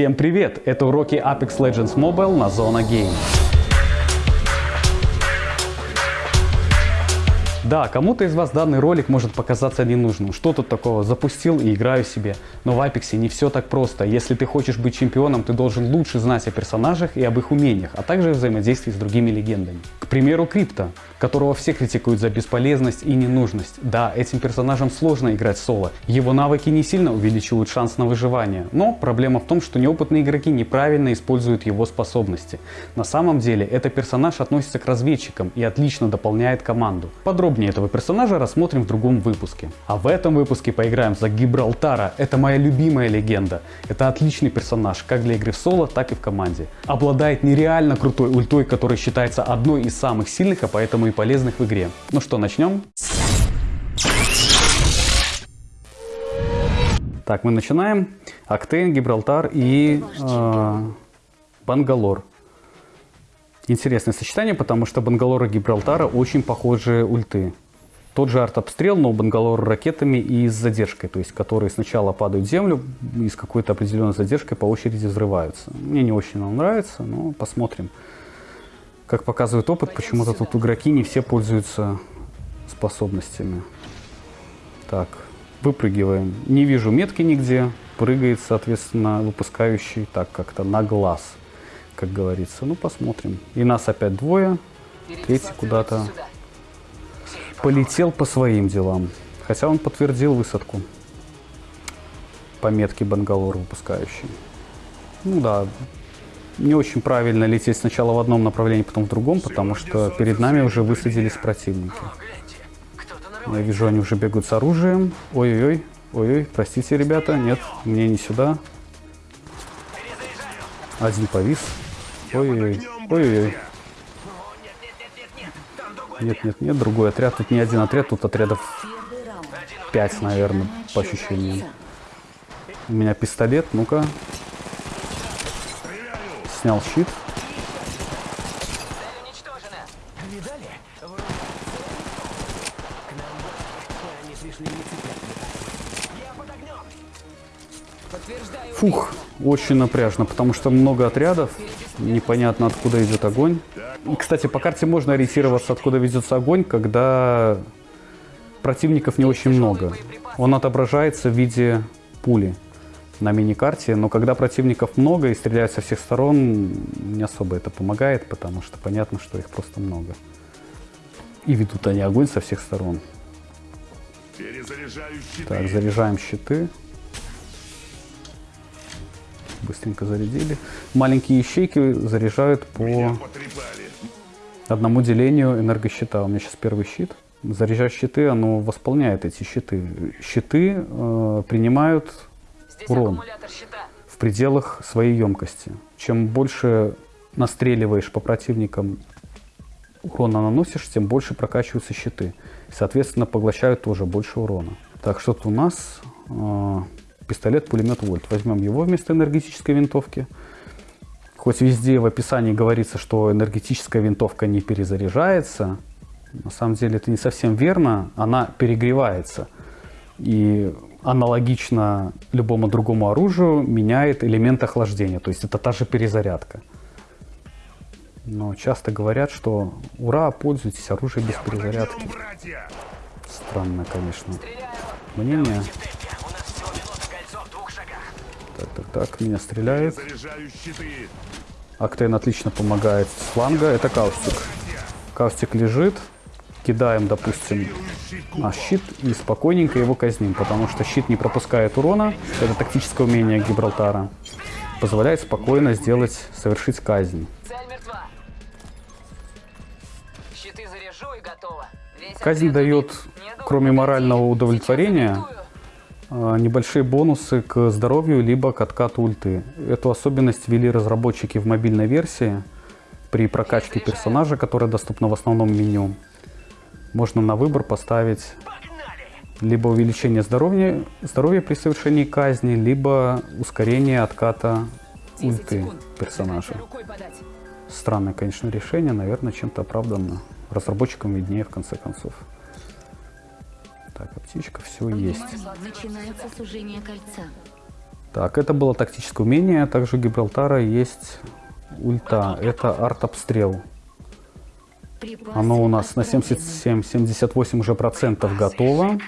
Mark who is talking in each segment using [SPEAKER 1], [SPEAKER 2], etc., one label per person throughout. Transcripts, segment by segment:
[SPEAKER 1] Всем привет! Это уроки Apex Legends Mobile на Zona Game. Да, кому-то из вас данный ролик может показаться ненужным. Что тут такого? Запустил и играю себе. Но в Apex не все так просто. Если ты хочешь быть чемпионом, ты должен лучше знать о персонажах и об их умениях, а также взаимодействии с другими легендами. К примеру, Крипто, которого все критикуют за бесполезность и ненужность. Да, этим персонажам сложно играть соло. Его навыки не сильно увеличивают шанс на выживание. Но проблема в том, что неопытные игроки неправильно используют его способности. На самом деле, этот персонаж относится к разведчикам и отлично дополняет команду. Подробнее этого персонажа рассмотрим в другом выпуске. А в этом выпуске поиграем за Гибралтара. Это моя любимая легенда. Это отличный персонаж, как для игры в соло, так и в команде. Обладает нереально крутой ультой, которая считается одной из самых сильных, а поэтому и полезных в игре. Ну что, начнем? Так, мы начинаем. Актейн, Гибралтар и э, Бангалор. Интересное сочетание, потому что Бангалора и Гибралтара очень похожие ульты. Тот же арт-обстрел, но у Бангалора ракетами и с задержкой, то есть которые сначала падают в землю и с какой-то определенной задержкой по очереди взрываются. Мне не очень он нравится, но посмотрим. Как показывает опыт, почему-то тут игроки не все пользуются способностями. Так, выпрыгиваем. Не вижу метки нигде. Прыгает, соответственно, выпускающий так как-то на глаз как говорится. Ну, посмотрим. И нас опять двое. Третий куда-то полетел по своим делам. Хотя он подтвердил высадку. По метке Бангалор выпускающий. Ну да, не очень правильно лететь сначала в одном направлении, потом в другом, потому что перед нами уже высадились противники. Я вижу, они уже бегают с оружием. Ой-ой-ой, ой-ой, простите, ребята, нет, мне не сюда. Один повис. Ой-ой-ой. Ой-ой-ой. Нет, нет, нет, другой отряд. Тут не один отряд, тут отрядов 5, наверное, по ощущениям. У меня пистолет, ну-ка. Снял щит. Фух, очень напряжно, потому что много отрядов, непонятно откуда идет огонь. И, кстати, по карте можно ориентироваться, откуда ведется огонь, когда противников не очень много. Он отображается в виде пули на мини-карте, но когда противников много и стреляют со всех сторон, не особо это помогает, потому что понятно, что их просто много. И ведут они огонь со всех сторон. Так, заряжаем щиты быстренько зарядили. Маленькие ячейки заряжают по одному делению энергощита. У меня сейчас первый щит. Заряжать щиты, оно восполняет эти щиты. Щиты э, принимают урон в пределах своей емкости. Чем больше настреливаешь по противникам, урона наносишь, тем больше прокачиваются щиты. Соответственно, поглощают тоже больше урона. Так, что-то у нас... Э, пистолет-пулемет Вольт. Возьмем его вместо энергетической винтовки. Хоть везде в описании говорится, что энергетическая винтовка не перезаряжается, на самом деле это не совсем верно. Она перегревается. И аналогично любому другому оружию меняет элемент охлаждения. То есть это та же перезарядка. Но часто говорят, что ура, пользуйтесь оружием без перезарядки. Странно, конечно, мнение. Так, так, так, меня стреляют. Octane отлично помогает с фланга. Это Caustic. Caustic лежит. Кидаем, допустим, на щит и спокойненько его казним, потому что щит не пропускает урона. Это тактическое умение Гибралтара. Позволяет спокойно сделать, совершить казнь. Казнь дает, кроме морального удовлетворения, а, небольшие бонусы к здоровью либо к откату ульты. Эту особенность ввели разработчики в мобильной версии при прокачке персонажа, которая доступна в основном меню. Можно на выбор поставить либо увеличение здоровья, здоровья при совершении казни, либо ускорение отката ульты персонажа. Странное, конечно, решение, наверное, чем-то оправданно. Разработчикам виднее, в конце концов. Так, аптечка, все есть.
[SPEAKER 2] Начинается сужение кольца.
[SPEAKER 1] Так, это было тактическое умение. Также у Гибралтара есть ульта. Это арт-обстрел. Оно у нас на 77-78 уже процентов готово.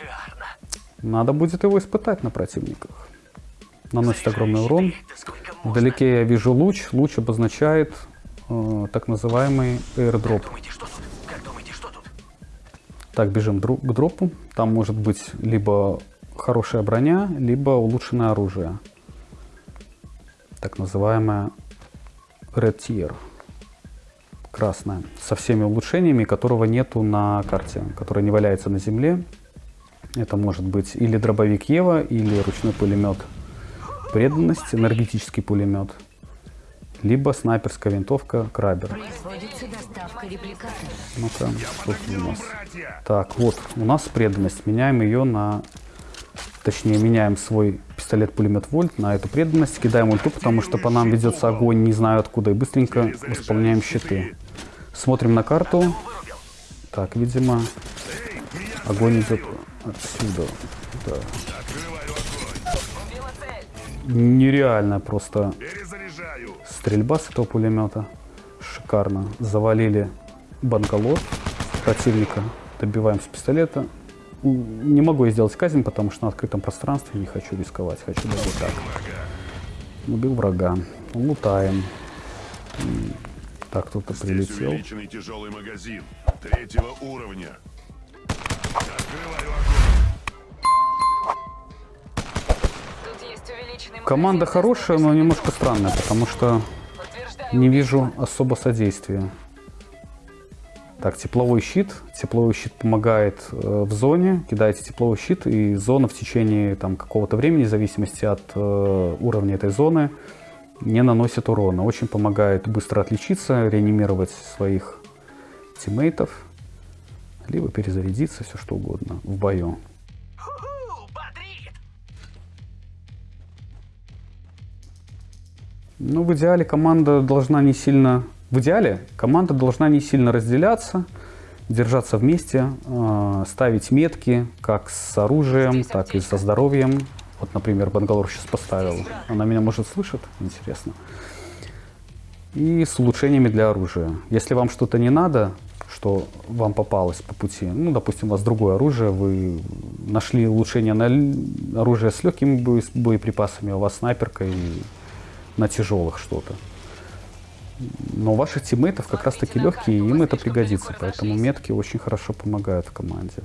[SPEAKER 1] Надо будет его испытать на противниках. Наносит огромный урон. Вдалеке я вижу луч. Луч обозначает э, так называемый airdrop. Так, бежим к дропу. Там может быть либо хорошая броня, либо улучшенное оружие. Так называемое Red Tier. Красное. Со всеми улучшениями, которого нету на карте, которая не валяется на земле. Это может быть или дробовик Ева, или ручной пулемет преданность, энергетический пулемет, либо снайперская винтовка Крабер. Ну-ка, у нас? Так, вот, у нас преданность. Меняем ее на... Точнее, меняем свой пистолет-пулемет Вольт на эту преданность. Кидаем ульту, потому что по нам ведется огонь, не знаю откуда. И быстренько восполняем щиты. Смотрим на карту. Так, видимо, огонь идет отсюда. Да. Нереально просто стрельба с этого пулемета. Шикарно. Завалили банколот противника. Добиваем с пистолета. Не могу я сделать казнь, потому что на открытом пространстве не хочу рисковать. Хочу даже так. Убил врага. Лутаем. Так, кто-то прилетел. тяжелый магазин третьего уровня. Команда хорошая, но немножко странная, потому что не вижу особо содействия. Так, тепловой щит. Тепловой щит помогает э, в зоне. Кидаете тепловой щит, и зона в течение там, какого-то времени, в зависимости от э, уровня этой зоны, не наносит урона. Очень помогает быстро отличиться, реанимировать своих тиммейтов, либо перезарядиться, все что угодно в бою. Ну, в идеале команда должна не сильно... В идеале команда должна не сильно разделяться, держаться вместе, э, ставить метки как с оружием, так и со здоровьем. Вот, например, Бангалор сейчас поставил. Она меня, может, слышит? Интересно. И с улучшениями для оружия. Если вам что-то не надо, что вам попалось по пути, ну, допустим, у вас другое оружие, вы нашли улучшение на оружие с легкими боеприпасами, а у вас снайперка и на тяжелых что-то. Но ваших тиммейтов как раз таки легкие, и им это пригодится. Поэтому метки очень хорошо помогают в команде.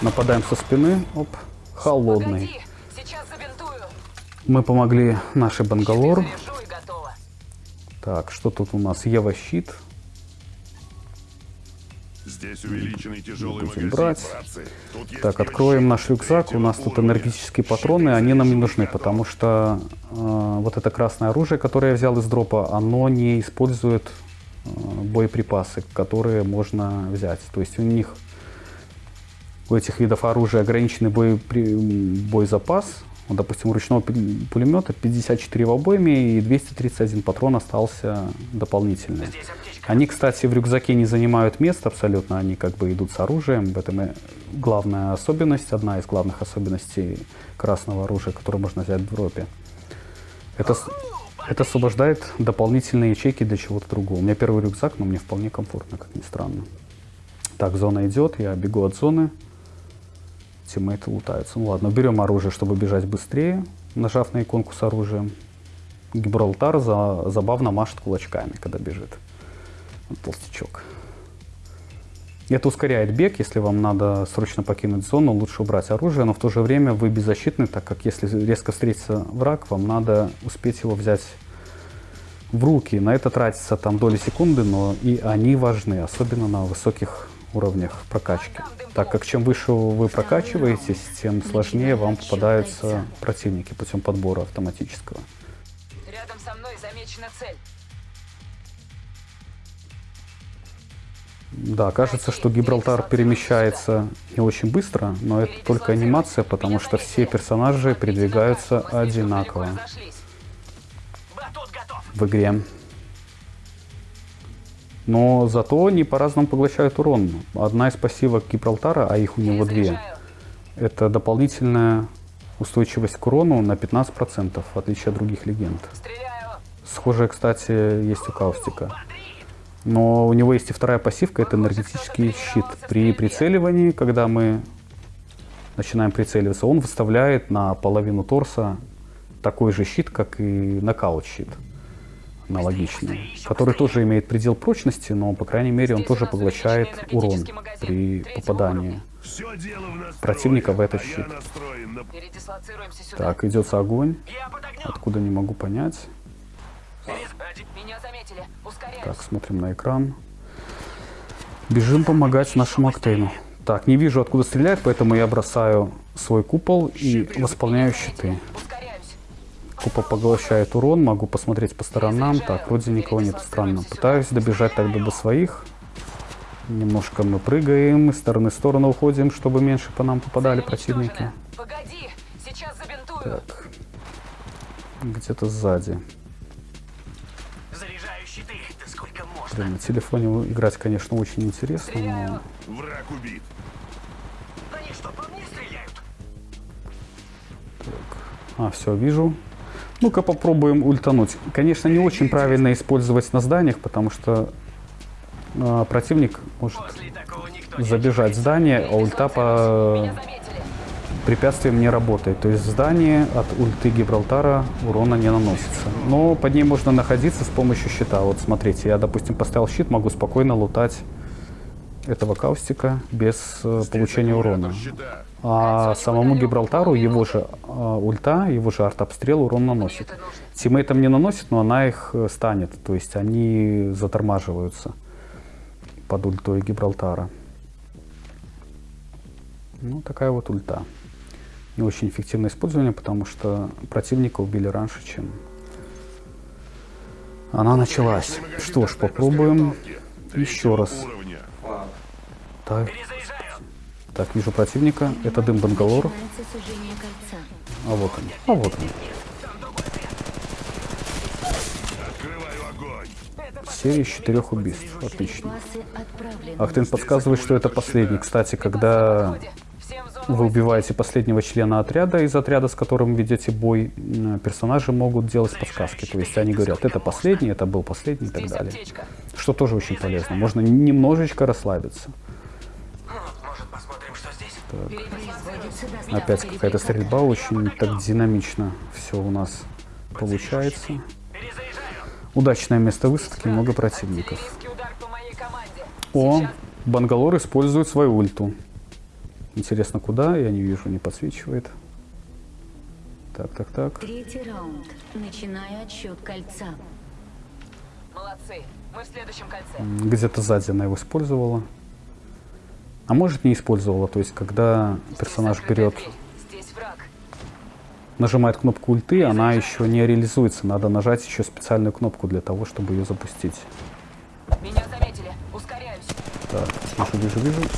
[SPEAKER 1] Нападаем со спины. Оп, холодный. Мы помогли нашей Бангалор. Так, что тут у нас? Ева щит. Здесь увеличенный тяжелый Будем брать. Так, откроем наш рюкзак. У нас тут энергетические патроны. Они нам не нужны, потому что э, вот это красное оружие, которое я взял из дропа, оно не использует э, боеприпасы, которые можно взять. То есть у них, у этих видов оружия ограниченный бой, боезапас. Вот, допустим, у ручного пулемета 54 в обойме и 231 патрон остался дополнительный. Они, кстати, в рюкзаке не занимают места абсолютно, они как бы идут с оружием. В этом и главная особенность, одна из главных особенностей красного оружия, которое можно взять в дропе. Это, это освобождает дополнительные ячейки для чего-то другого. У меня первый рюкзак, но мне вполне комфортно, как ни странно. Так, зона идет, я бегу от зоны. Тиммейты лутаются. Ну ладно, берем оружие, чтобы бежать быстрее, нажав на иконку с оружием. Гибралтар за, забавно машет кулачками, когда бежит толстячок. Это ускоряет бег, если вам надо срочно покинуть зону, лучше убрать оружие, но в то же время вы беззащитны, так как если резко встретится враг, вам надо успеть его взять в руки. На это тратится там доли секунды, но и они важны, особенно на высоких уровнях прокачки. Так как чем выше вы прокачиваетесь, тем сложнее вам попадаются противники путем подбора автоматического. Рядом со мной замечена цель. Да, кажется, что Гибралтар перемещается не очень быстро, но это только анимация, потому что все персонажи передвигаются одинаково в игре. Но зато они по-разному поглощают урон. Одна из пассивок Гибралтара, а их у него две, это дополнительная устойчивость к урону на 15%, в отличие от других легенд. Схожая, кстати, есть у Каустика. Но у него есть и вторая пассивка, это энергетический щит. При прицеливании, когда мы начинаем прицеливаться, он выставляет на половину торса такой же щит, как и нокаут щит. Аналогичный. Который тоже имеет предел прочности, но, по крайней мере, он тоже поглощает урон при попадании. Противника в этот щит. Так, идется огонь. Откуда не могу понять. Так, смотрим на экран. Бежим помогать нашему Октейну. Так, не вижу, откуда стреляет, поэтому я бросаю свой купол и восполняю щиты. Купол поглощает урон, могу посмотреть по сторонам. Так, вроде никого нет, странно. Пытаюсь добежать тогда до своих. Немножко мы прыгаем, из стороны в сторону уходим, чтобы меньше по нам попадали противники.
[SPEAKER 2] уничтожена. Погоди. Сейчас забинтую.
[SPEAKER 1] Так, где-то сзади.
[SPEAKER 3] Заряжаю щиты. Да сколько можно?
[SPEAKER 1] Блин, на телефоне играть, конечно, очень интересно,
[SPEAKER 2] Стреляю.
[SPEAKER 1] но
[SPEAKER 4] Враг убит.
[SPEAKER 3] Они что, по мне стреляют?
[SPEAKER 1] А, все, вижу. Ну-ка попробуем ультануть. Конечно, не очень правильно использовать на зданиях, потому что а, противник может забежать в здание, а ульта по препятствиям не работает. То есть в здании от ульты Гибралтара урона не наносится. Но под ней можно находиться с помощью щита. Вот смотрите, я, допустим, поставил щит, могу спокойно лутать этого каустика без э, получения урона. А самому Гибралтару его же а, ульта, его же артобстрел урон наносит. Тиммейтам не наносит, но она их э, станет. То есть они затормаживаются под ультой Гибралтара. Ну, такая вот ульта. Не очень эффективное использование, потому что противника убили раньше, чем она началась. Что ж, попробуем еще раз. Так, так, вижу противника. Это дым Бангалор. А вот он. А вот он. Серия из четырех убийств. Отлично. Ахтын подсказывает, что это последний. Кстати, когда вы убиваете последнего члена отряда из отряда, с которым ведете бой, персонажи могут делать подсказки. То есть они говорят, это последний, это был последний и так далее. Что тоже очень полезно. Можно немножечко расслабиться.
[SPEAKER 3] Может, посмотрим, что здесь?
[SPEAKER 5] Производится доставка
[SPEAKER 1] Опять какая-то стрельба, очень так динамично все у нас получается. Удачное место высадки, много противников. О. Бангалор использует свою ульту. Интересно, куда? Я не вижу, не подсвечивает. Так, так, так.
[SPEAKER 5] Третий раунд. Начинаю отсчет кольца.
[SPEAKER 2] Молодцы. Мы в следующем кольце.
[SPEAKER 1] Где-то сзади она его использовала. А может не использовала, то есть когда персонаж берет,
[SPEAKER 2] дверь. Здесь враг.
[SPEAKER 1] нажимает кнопку ульты, она еще не реализуется. Надо нажать еще специальную кнопку для того, чтобы ее запустить.
[SPEAKER 2] Меня заметили. Ускоряюсь.
[SPEAKER 1] Так, вижу, вижу, вижу.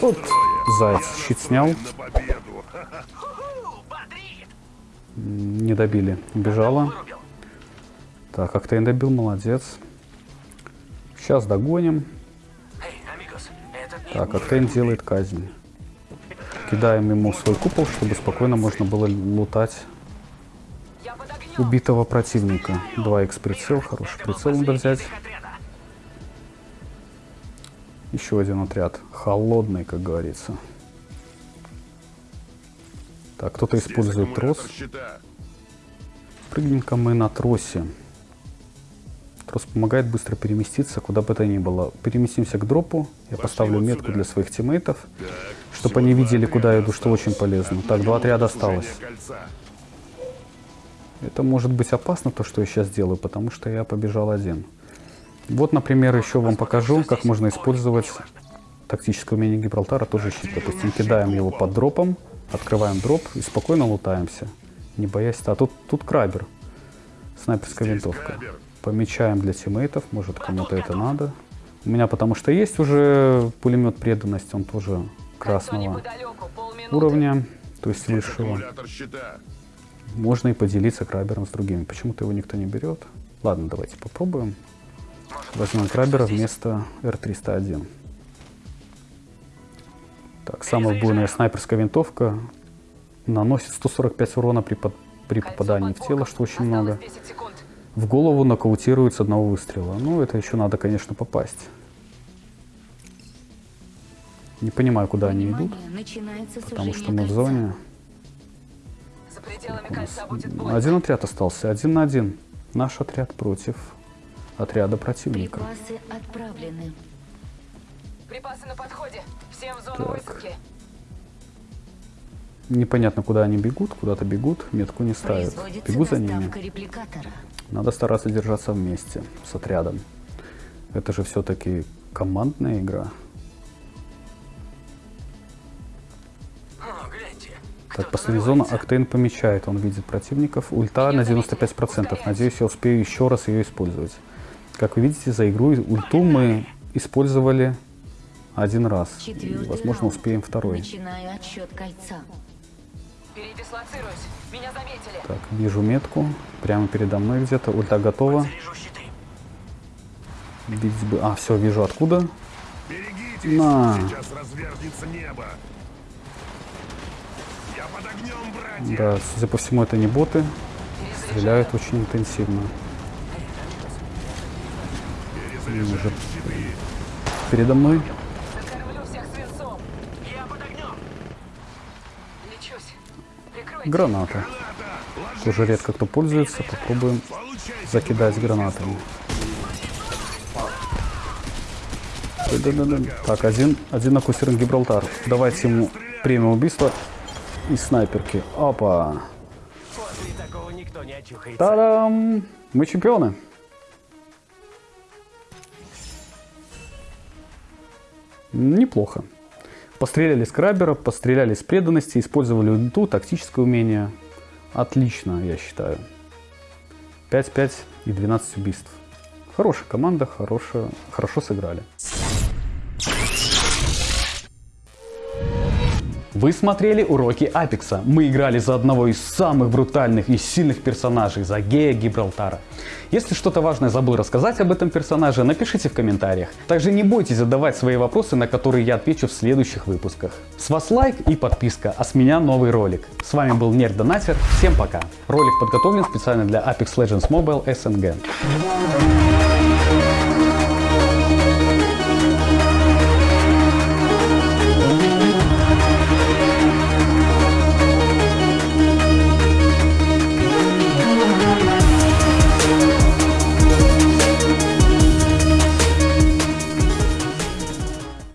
[SPEAKER 1] Вот, заяц щит снял, не добили, убежала. Так, Октейн добил, молодец. Сейчас догоним. Так, Октейн делает казнь. Кидаем ему свой купол, чтобы спокойно можно было лутать убитого противника. 2х прицел, хороший прицел надо взять. Еще один отряд. Холодный, как говорится. Так, кто-то использует трос. Прыгнем-ка мы на тросе. Трос помогает быстро переместиться, куда бы то ни было. Переместимся к дропу. Я поставлю
[SPEAKER 4] вот
[SPEAKER 1] метку
[SPEAKER 4] сюда.
[SPEAKER 1] для своих тиммейтов,
[SPEAKER 4] Так,
[SPEAKER 1] чтобы они видели, куда я иду, что очень полезно. Так, два отряда осталось.
[SPEAKER 4] кольца.
[SPEAKER 1] Это может быть опасно, то, что я сейчас делаю, потому что я побежал один. Вот, например, еще вам покажу, как можно использовать тактическое умение Гибралтара, тоже щит. Допустим, кидаем его под дропом, открываем дроп и спокойно лутаемся, не боясь. А тут, тут крабер, снайперская винтовка. Помечаем для тиммейтов, может кому-то это надо. У меня потому что есть уже пулемет преданность, он тоже красного уровня, то есть
[SPEAKER 4] щита.
[SPEAKER 1] Можно и поделиться крабером с другими. Почему-то его никто не берет. Ладно, давайте попробуем. Возьмем крабера вместо Р-301. Так, самая буйная снайперская винтовка наносит 145 урона при, под- при попадании в тело, что очень много.
[SPEAKER 2] 10 секунд.
[SPEAKER 1] В голову нокаутирует с одного выстрела. Ну, это еще надо, конечно, попасть. Не понимаю, куда они идут,
[SPEAKER 5] Внимание,
[SPEAKER 1] потому что мы в
[SPEAKER 5] кольца.
[SPEAKER 1] зоне.
[SPEAKER 2] За пределами кольца будет бой.
[SPEAKER 1] Один отряд остался, один на один. Наш отряд против отряда противника.
[SPEAKER 5] Припасы отправлены.
[SPEAKER 2] Припасы на подходе. Всем в зону
[SPEAKER 1] Так.
[SPEAKER 2] высадки.
[SPEAKER 1] Непонятно, куда они бегут, куда-то бегут, метку не ставят. Бегу за ними.
[SPEAKER 5] репликатора.
[SPEAKER 1] Надо стараться держаться вместе с отрядом. Это же все-таки командная игра. Так, последняя зона. Октейн помечает, он видит противников. Ульта на 95%. Надеюсь, я успею еще раз ее использовать. Как вы видите, за игру ульту мы использовали один раз. И, возможно, успеем второй.
[SPEAKER 5] Начинаю отсчет кольца.
[SPEAKER 2] Передислоцируюсь. Меня заметили.
[SPEAKER 1] Так, вижу метку. Прямо передо мной где-то. Ульта готова. Видеть бы... А, все, вижу откуда.
[SPEAKER 4] Берегитесь,
[SPEAKER 1] На.
[SPEAKER 4] сейчас развернется небо. Я под огнем, братья.
[SPEAKER 1] Да, судя по всему, это не боты. Стреляют очень интенсивно. Уже-. Передо мной
[SPEAKER 2] Закормлю всех свинцом.
[SPEAKER 3] Я под огнем.
[SPEAKER 2] Лечусь. Прикройте.
[SPEAKER 1] Граната. Тоже редко кто пользуется. Попробуем закидать гранатами. Так, один, один на кусерин Гибралтар. Давайте ему премию убийства и снайперки. Опа. Та-дам! Мы чемпионы. Неплохо. Постреляли с крабера, постреляли с преданности, использовали ульту, тактическое умение. Отлично, я считаю. 5-5 и 12 убийств. Хорошая команда, хорошая, хорошо сыграли. Вы смотрели уроки Апекса. Мы играли за одного из самых брутальных и сильных персонажей, за гея Гибралтара. Если что-то важное забыл рассказать об этом персонаже, напишите в комментариях. Также не бойтесь задавать свои вопросы, на которые я отвечу в следующих выпусках. С вас лайк и подписка, а с меня новый ролик. С вами был Нерд Донатер, всем пока. Ролик подготовлен специально для Apex Legends Mobile SNG.